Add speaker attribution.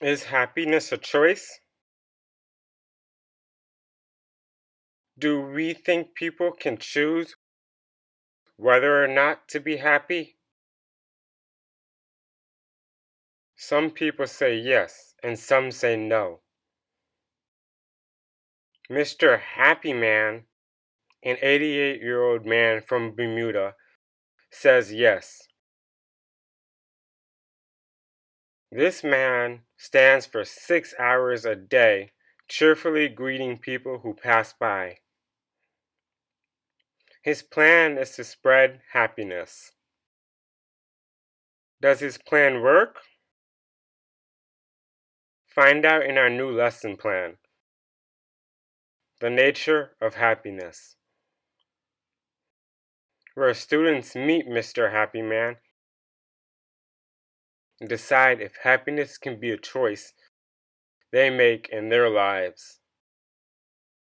Speaker 1: Is happiness a choice? Do we think people can choose whether or not to be happy? Some people say yes, and some say no. Mr. Happy Man, an 88 year old man from Bermuda, says yes. This man stands for six hours a day, cheerfully greeting people who pass by. His plan is to spread happiness. Does his plan work? Find out in our new lesson plan. The nature of happiness. Where students meet Mr. Happy Man and decide if happiness can be a choice they make in their lives.